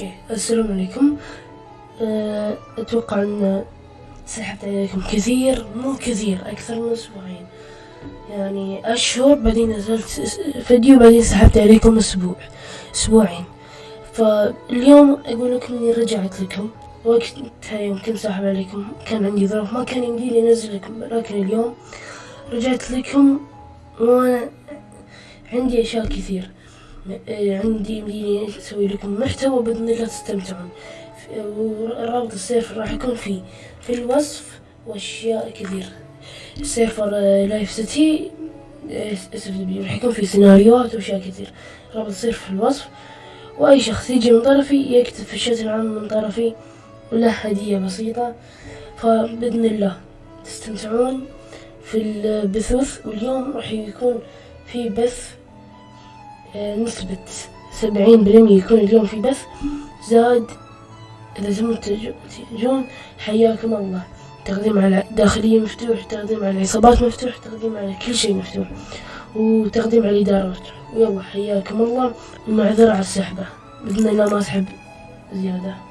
أوكي السلام عليكم. أه، أتوقع أن سحبت عليكم كثير مو كثير أكثر من أسبوعين. يعني أشهر بعدين نزلت فيديو بعدين سحبت عليكم أسبوع أسبوعين. فاليوم أقول لكم إني رجعت لكم. وقتها يوم كنت ساحب عليكم كان عندي ظروف ما كان يمدي لي أنزل لكم لكن اليوم رجعت لكم وأنا عندي أشياء كثير. عندي يمديني أسوي لكم محتوى بإذن الله تستمتعون. ورابط ال server راح يكون في في الوصف وأشياء كثير server Life City SFW راح يكون في سيناريوهات وأشياء كثير رابط ال server في الوصف. وأي شخص يجي من طرفي يكتب في الشات العام من طرفي وله هدية بسيطة. فبإذن الله تستمتعون في البثوث واليوم راح يكون في بث آه، نسبة سبعين بالمية يكون اليوم في بث زاد إذا تبون تجون حياكم الله. تقديم على داخلية مفتوح تقديم على عصابات مفتوح تقديم على كل شيء مفتوح. وتقديم على الإدارات ويلا حياكم الله. ومعذرة على السحبة. بإذن الله ما أسحب زيادة.